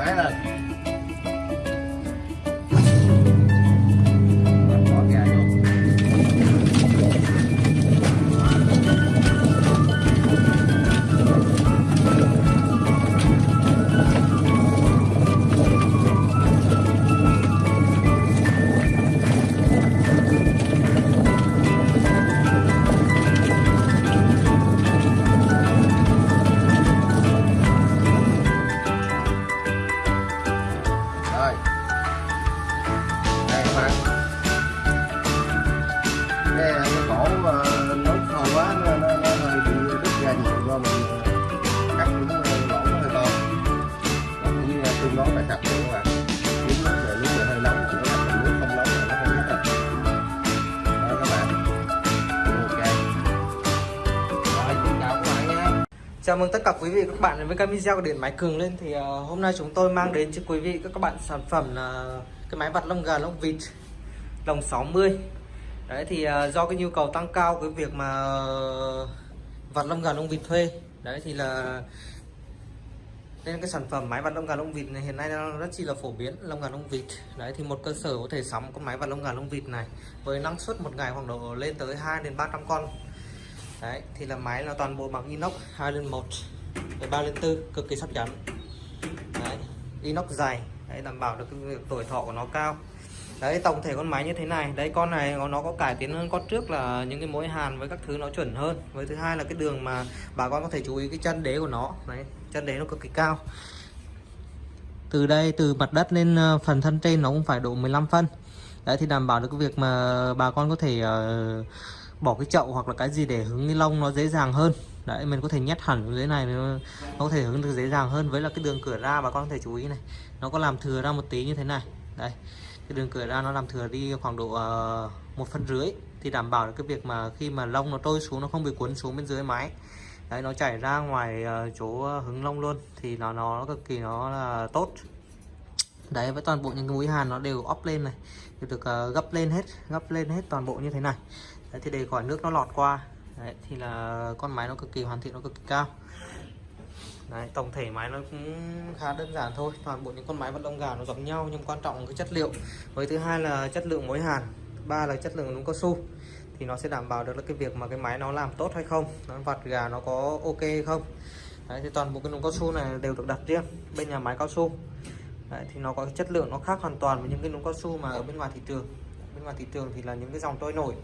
máy lên Chào mừng tất cả quý vị và các bạn đến với kênh video của Điện Máy Cường lên. Thì uh, hôm nay chúng tôi mang đến cho quý vị các bạn sản phẩm là cái máy vặt lông gà lông vịt lồng 60 đấy thì uh, do cái nhu cầu tăng cao cái việc mà uh, vặt lông gà lông vịt thuê. Đấy thì là nên cái sản phẩm máy vặt lông gà lông vịt này hiện nay nó rất chi là phổ biến lông gà lông vịt. Đấy thì một cơ sở có thể sắm con máy vặt lông gà lông vịt này với năng suất một ngày khoảng độ lên tới 2 đến 300 con đấy thì là máy là toàn bộ bằng inox 2 lên 1 3 lên 4 cực kỳ sắc chắn. Đấy inox dày đấy đảm bảo được cái tuổi thọ của nó cao. Đấy tổng thể con máy như thế này đấy con này nó nó có cải tiến hơn con trước là những cái mối hàn với các thứ nó chuẩn hơn. Với thứ hai là cái đường mà bà con có thể chú ý cái chân đế của nó đấy chân đế nó cực kỳ cao. Từ đây từ mặt đất lên ờ, phần thân trên nó cũng phải độ 15 phân. Đấy thì đảm bảo được cái việc mà bà con có thể uh, bỏ cái chậu hoặc là cái gì để hứng ni lông nó dễ dàng hơn. Đấy mình có thể nhét hẳn dưới này nó, nó có thể hứng được dễ dàng hơn với là cái đường cửa ra bà con có thể chú ý này. Nó có làm thừa ra một tí như thế này. Đây cái đường cửa ra nó làm thừa đi khoảng độ uh, một phân rưỡi thì đảm bảo được cái việc mà khi mà lông nó trôi xuống nó không bị cuốn xuống bên dưới máy đấy nó chảy ra ngoài uh, chỗ hứng lông luôn thì nó nó cực kỳ nó là tốt. Đấy với toàn bộ những cái mũi hàn nó đều ốp lên này đều được uh, gấp lên hết gấp lên hết toàn bộ như thế này đấy, thì để khỏi nước nó lọt qua. Đấy, thì là con máy nó cực kỳ hoàn thiện nó cực kỳ cao. Đấy, tổng thể máy nó cũng khá đơn giản thôi. Toàn bộ những con máy vận động gà nó giống nhau nhưng quan trọng là cái chất liệu. Với thứ hai là chất lượng mối hàn ba là chất lượng núm cao su. Thì nó sẽ đảm bảo được là cái việc mà cái máy nó làm tốt hay không nó vặt gà nó có ok hay không. Đấy, thì toàn bộ cái núm cao su này đều được đặt riêng bên nhà máy cao su. Đấy, thì nó có cái chất lượng nó khác hoàn toàn với những cái núm cao su mà ở bên ngoài thị trường. Bên ngoài thị trường thì là những cái dòng trôi nổi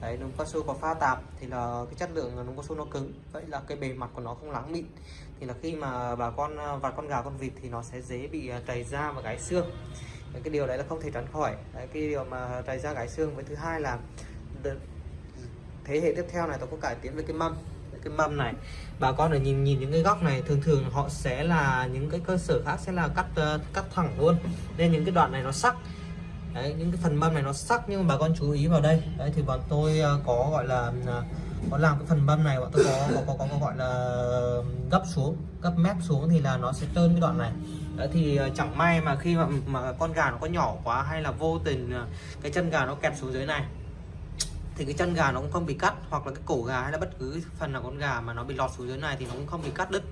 đấy núm cao su có pha tạp thì là cái chất lượng núm cao su nó cứng. Vậy là cái bề mặt của nó không láng mịn. Thì là khi mà bà con à, vặt con gà con vịt thì nó sẽ dễ bị à, trầy da và gãy xương. Đấy, cái điều đấy là không thể tránh khỏi. Đấy, cái điều mà trầy da gãy xương với thứ hai là thế hệ tiếp theo này tôi có cải tiến về cái mâm. Cái mâm này bà con để nhìn nhìn những cái góc này thường thường họ sẽ là những cái cơ sở khác sẽ là cắt à, cắt thẳng luôn. Nên những cái đoạn này nó sắc đấy những cái phần mâm này nó sắc nhưng mà bà con chú ý vào đây. Đấy thì bọn tôi ờ, có gọi là ờ, có làm cái phần mâm này bọn tôi có có, có, có, có gọi là ờ, gấp xuống gấp mép xuống thì là nó sẽ trơn cái đoạn này. Đấy thì chẳng may mà khi mà mà con gà nó có nhỏ quá hay là vô tình cái chân gà nó kẹp xuống dưới này thì cái chân gà nó cũng không bị cắt hoặc là cái cổ gà hay là bất cứ phần nào con gà mà nó bị lọt xuống dưới này thì nó cũng không bị cắt đứt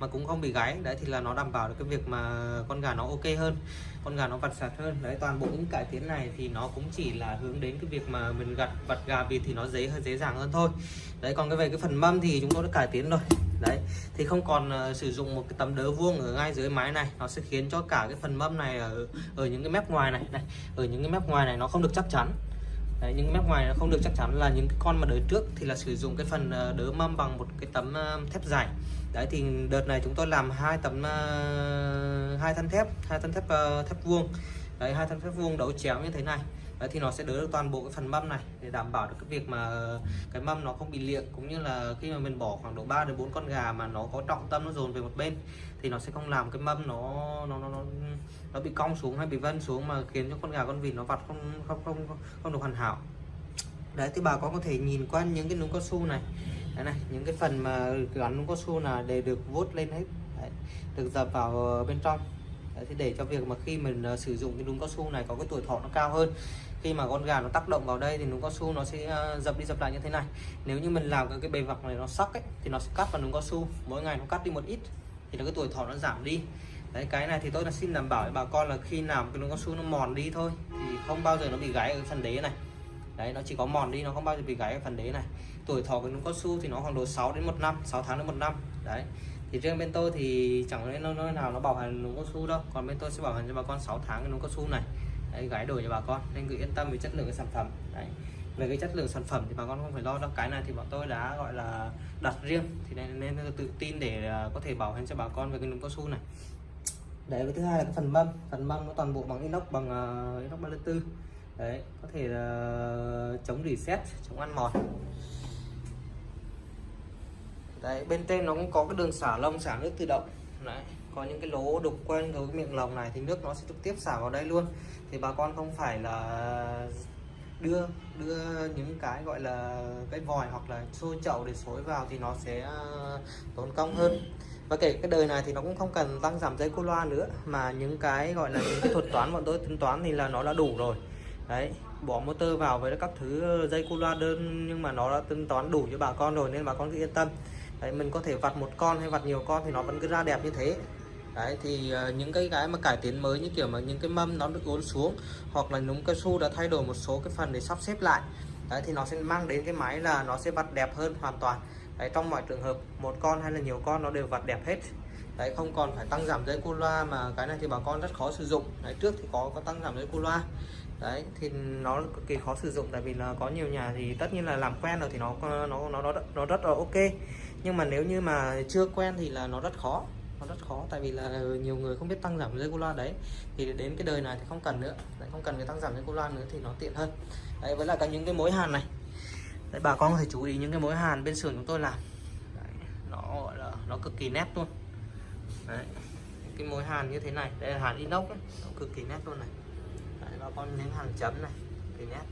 mà cũng không bị gáy. Đấy thì là nó đảm bảo được cái việc mà con gà nó ok hơn con gà nó vặt sạch hơn. Đấy toàn bộ những cải tiến này thì nó cũng chỉ là hướng đến cái việc mà mình gặt vặt gà vịt thì nó dễ hơn dễ dàng hơn thôi. Đấy còn cái về cái phần mâm thì chúng tôi đã cải tiến rồi. Đấy thì không còn uh, sử dụng một cái tấm đỡ vuông ở ngay dưới mái này. Nó sẽ khiến cho cả cái phần mâm này ở ở những cái mép ngoài này này ở những cái mép ngoài này nó không được chắc chắn. Đấy, những mép ngoài nó không được chắc chắn là những cái con mà đời trước thì là sử dụng cái phần ờ, đỡ mâm bằng một cái tấm ờ, thép dày đấy thì đợt này chúng tôi làm hai tấm ờ, hai thân thép hai thân thép thép vuông. Đấy hai thân thép vuông đấu chéo như thế này đấy thì nó sẽ đỡ được toàn bộ cái phần mâm này để đảm bảo được cái việc mà ờ, cái mâm nó không bị liệng. Cũng như là khi mà mình bỏ khoảng độ 3 đến 4 con gà mà nó có trọng tâm nó dồn về một bên thì nó sẽ không làm cái mâm nó nó nó nó, nó bị cong xuống hay bị vân xuống mà khiến cho con gà con vịt nó vặt không không không không, không được hoàn hảo. Đấy thì bà con có thể nhìn qua những cái núm cao su này. Đấy này những cái phần mà gắn núm cao su là để được vuốt lên hết. Đấy, được dập vào bên trong đấy, thì để cho việc mà khi mình uh, sử dụng cái núm cao su này có cái tuổi thọ nó cao hơn khi mà con gà nó tác động vào đây thì núm cao su nó sẽ uh, dập đi dập lại như thế này. Nếu như mình làm cái, cái bề mặt này nó sắc ấy thì nó sẽ cắt vào núm cao su mỗi ngày nó cắt đi một ít thì là cái tuổi thọ nó giảm đi. Đấy cái này thì tôi là xin đảm bảo với bà con là khi làm cái núm cao su nó mòn đi thôi thì không bao giờ nó bị gãy ở phần đế này. Đấy nó chỉ có mòn đi nó không bao giờ bị gãy ở phần đế này tuổi thọ của núm cao su thì nó khoảng độ 6 đến một năm 6 tháng đến một năm. Đấy. Thì riêng bên tôi thì chẳng lẽ nơi nào nó bảo hành núm cao su đâu. Còn bên tôi sẽ bảo hành cho bà con 6 tháng cái núm cao su này. Đấy, gái đổi cho bà con. Nên cứ yên tâm về chất lượng cái sản phẩm. Đấy. Về cái chất lượng sản phẩm thì bà con không phải lo đâu. Cái này thì bọn tôi đã gọi là đặt riêng. Thì nên, nên tự tin để à, có thể bảo hành cho bà con về cái núm cao su này. Đấy cái thứ hai là cái phần mâm. Phần mâm nó toàn bộ bằng inox bằng uh, inox 34 đấy có thể là chống reset chống ăn mòn đấy, bên trên nó cũng có cái đường xả lông, xả nước tự động. Đấy, có những cái lỗ đục quanh cái miệng lồng này thì nước nó sẽ trực tiếp xả vào đây luôn. Thì bà con không phải là đưa đưa những cái gọi là cái vòi hoặc là xôi chậu để xối vào thì nó sẽ ờ, tốn công hơn. Và kể cái đời này thì nó cũng không cần tăng giảm dây cô loa nữa, mà những cái gọi là những cái thuật toán bọn tôi tính toán thì là nó đã đủ rồi. Đấy, bỏ motor vào với các thứ ờ, dây cô loa đơn nhưng mà nó đã tính toán đủ cho bà con rồi nên bà con cứ yên tâm đấy mình có thể vặt một con hay vặt nhiều con thì nó vẫn cứ ra đẹp như thế. Đấy thì uh, những cái cái mà cải tiến mới như kiểu mà những cái mâm nó được uốn xuống hoặc là núm cao su đã thay đổi một số cái phần để sắp xếp lại đấy thì nó sẽ mang đến cái máy là nó sẽ vặt đẹp hơn hoàn toàn. Đấy trong mọi trường hợp một con hay là nhiều con nó đều vặt đẹp hết. Đấy không còn phải tăng giảm dây cu loa mà cái này thì bà con rất khó sử dụng. Đấy trước thì có có tăng giảm dây cu loa. Đấy thì nó cực kỳ khó sử dụng tại vì là có nhiều nhà thì tất nhiên là làm quen rồi thì nó nó nó nó nó rất là ok nhưng mà nếu như mà chưa quen thì là nó rất khó nó rất khó. Tại vì là ờ, nhiều người không biết tăng giảm dây cu loa đấy. Thì đến cái đời này thì không cần nữa. Đấy, không cần cái tăng giảm dây cu loa nữa thì nó tiện hơn. Đấy với lại cả những cái mối hàn này. Đấy bà con có thể chú ý những cái mối hàn bên xưởng chúng tôi làm. Đấy, nó gọi là nó cực kỳ nét luôn. Đấy cái mối hàn như thế này. Đây là hàn inox ấy. nó cực kỳ nét luôn này. Đấy, bà con những hàng chấm này. Cực kỳ nét.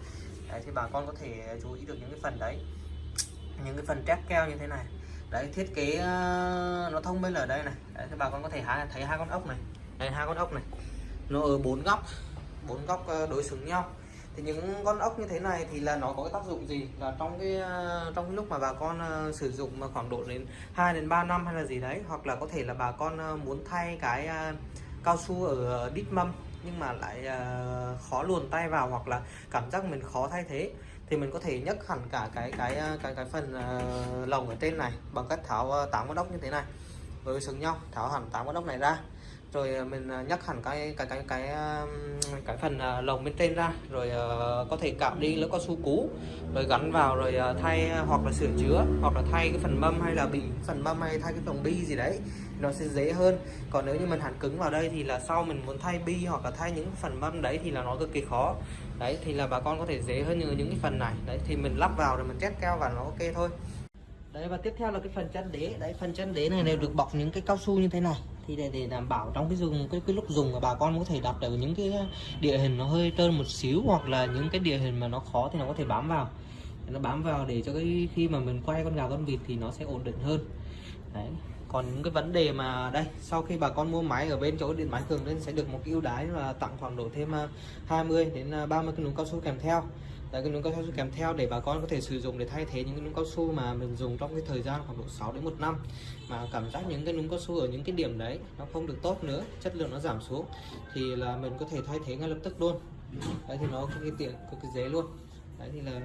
Đấy thì bà con có thể chú ý được những cái phần đấy. Những cái phần trét keo như thế này đấy thiết kế ờ, nó thông minh ở đây này. Đấy, thì bà con có thể hai, thấy hai con ốc này. Đây hai con ốc này. Nó ở bốn góc bốn góc ờ, đối xứng nhau. Thì những con ốc như thế này thì là nó có cái tác dụng gì? Là trong cái ờ, trong cái lúc mà bà con sử dụng mà khoảng độ đến 2 đến 3 năm hay là gì đấy hoặc là có thể là bà con muốn thay cái cao su ở đít mâm nhưng mà lại khó luồn tay vào hoặc là cảm giác mình khó thay thế thì mình có thể nhấc hẳn cả cái cái ờ, cái cái phần uh, lồng ở trên này bằng cách tháo uh, tám con ốc như thế này. Với xứng nhau tháo hẳn tám con ốc này ra rồi à, mình à, nhắc hẳn cái cái cái cái à, cái phần lồng bên trên ra. Rồi có thể cạo đi lớp cao su cũ rồi gắn vào, rồi thay hoặc là sửa chữa, hoặc là thay cái phần mâm hay là bị phần mâm hay thay cái phần bi gì đấy, nó sẽ dễ hơn. Còn nếu như mình hàn cứng vào đây thì là sau mình muốn thay bi hoặc là thay những phần mâm đấy thì là nó cực kỳ khó. Đấy, thì là bà con có thể dễ hơn như những cái phần này. Đấy, thì mình lắp vào rồi mình chét keo và nó ok thôi đấy và tiếp theo là cái phần chân đế. Đấy phần chân đế này đều được bọc những cái cao su như thế này. Thì để, để đảm bảo trong cái dùng cái, cái lúc dùng mà bà con có thể đặt ở những cái địa hình nó hơi trơn một xíu hoặc là những cái địa hình mà nó khó thì nó có thể bám vào. Nó bám vào để cho cái khi mà mình quay con gà con vịt thì nó sẽ ổn định hơn đấy. Còn những cái vấn đề mà đây sau khi bà con mua máy ở bên chỗ điện máy cường lên sẽ được một cái ưu đãi là tặng khoảng độ thêm à, 20 đến à, 30 cái núm cao su kèm theo. Đấy, cái núm cao su kèm theo để bà con có thể sử dụng để thay thế những cái núm cao su mà mình dùng trong cái thời gian khoảng độ 6 đến một năm. Mà cảm giác những cái núm cao su ở những cái điểm đấy nó không được tốt nữa chất lượng nó giảm xuống thì là mình có thể thay thế ngay lập tức luôn. Đấy thì nó cực kỳ tiện cực kỳ dễ luôn. Đấy thì là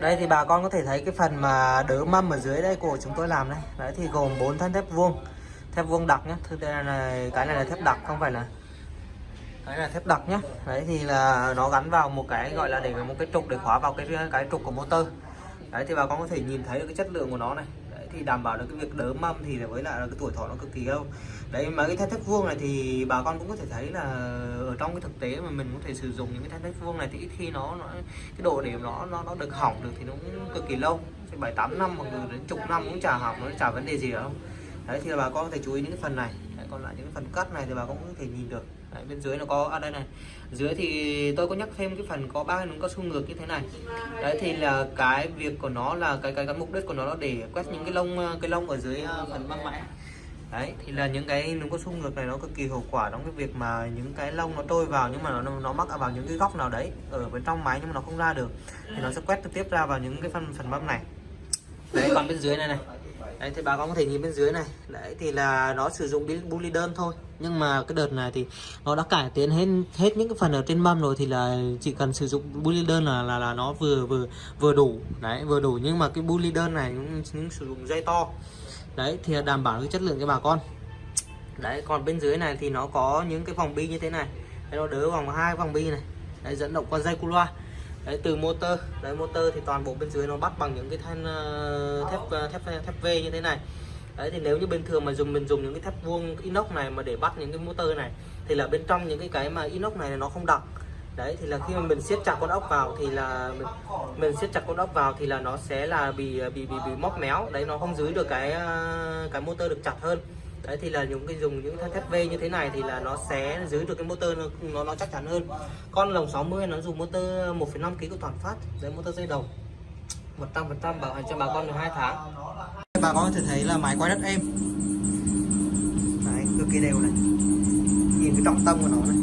đây thì bà con có thể thấy cái phần mà đỡ mâm ở dưới đây của chúng tôi làm đây. Đấy thì gồm bốn thân thép vuông. Thép vuông đặc nhé thứ đây là, cái này là thép đặc, không phải là đấy là thép đặc nhé đấy thì là nó gắn vào một cái gọi là để một cái trục để khóa vào cái cái trục của motor. Đấy thì bà con có thể nhìn thấy được cái chất lượng của nó này thì đảm bảo được cái việc đỡ mâm thì với lại là cái tuổi thọ nó cực kỳ lâu. Đấy mà cái thanh thép vuông này thì bà con cũng có thể thấy là ở trong cái thực tế mà mình có thể sử dụng những cái thanh thép vuông này thì ít khi nó, nó cái độ điểm nó nó nó được hỏng được thì nó cũng cực kỳ lâu. Bảy tám năm hoặc đến chục năm cũng chả hỏng nó chả vấn đề gì đâu. Đấy thì bà con có thể chú ý những cái phần này. Đấy, còn lại những cái phần cắt này thì bà con cũng có thể nhìn được đấy, bên dưới nó có ở à đây này. Dưới thì tôi có nhắc thêm cái phần có ba núm cao su ngược như thế này. Đấy thì là cái việc của nó là cái cái, cái mục đích của nó là để quét những cái lông cái lông ở dưới à, phần băng mãi đấy thì là những cái núm cao su ngược này nó cực kỳ hiệu quả trong cái việc mà những cái lông nó trôi vào nhưng mà nó nó mắc vào những cái góc nào đấy ở bên trong máy nhưng mà nó không ra được. Thì nó sẽ quét trực tiếp ra vào những cái phần phần băng này. Đấy còn bên dưới này này đấy thì bà con có thể nhìn bên dưới này. Đấy thì là nó sử dụng bully đơn thôi. Nhưng mà cái đợt này thì nó đã cải tiến hết hết những cái phần ở trên mâm rồi thì là chỉ cần sử dụng bully đơn là là là nó vừa vừa vừa đủ. Đấy vừa đủ. Nhưng mà cái bully đơn này những, cũng sử dụng dây to. Đấy thì đảm bảo cái chất lượng cho bà con. Đấy còn bên dưới này thì nó có những cái vòng bi như thế này. Đấy, nó đỡ vòng hai vòng bi này. Đấy, dẫn động qua dây cu loa đấy từ motor. Đấy motor thì toàn bộ bên dưới nó bắt bằng những cái than uh, thép uh, thép thép V như thế này. Đấy thì nếu như bình thường mà dùng mình dùng những cái thép vuông inox này mà để bắt những cái motor này thì là bên trong những cái cái mà inox này nó không đặc đấy thì là khi mà mình siết chặt con ốc vào thì là mình, mình siết chặt con ốc vào thì là nó sẽ là bị ờ, bị bị bị móc méo. Đấy nó không giữ được cái cái motor được chặt hơn đấy thì là những cái dùng những thanh thép V như thế này thì là nó sẽ giữ được cái motor nó nó, nó chắc chắn hơn. Con lồng 60 nó dùng motor 1,5 kg của toàn phát đấy motor dây đồng 100% bảo hành cho bà con được 2 tháng. Bà con có thể thấy là máy quay rất êm. Đấy cực kỳ đều này. Nhìn cái trọng tâm của nó này.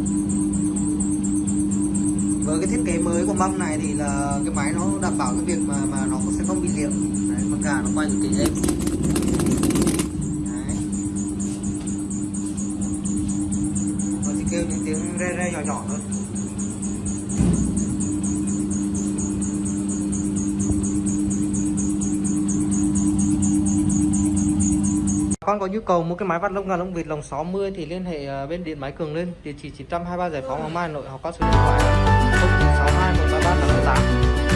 Với cái thiết kế mới của mâm này thì là cái máy nó đảm bảo cái việc mà mà nó sẽ không bị liệm đấy, con gà nó quay cực kỳ êm. Kêu những tiếng re re nhỏ nhỏ thôi con có nhu cầu mua cái máy vắt lông gà lông vịt lồng 60 thì liên hệ bên điện máy cường lên địa chỉ 923 giải phóng hoàng mai nội hoặc có số điện thoại 0962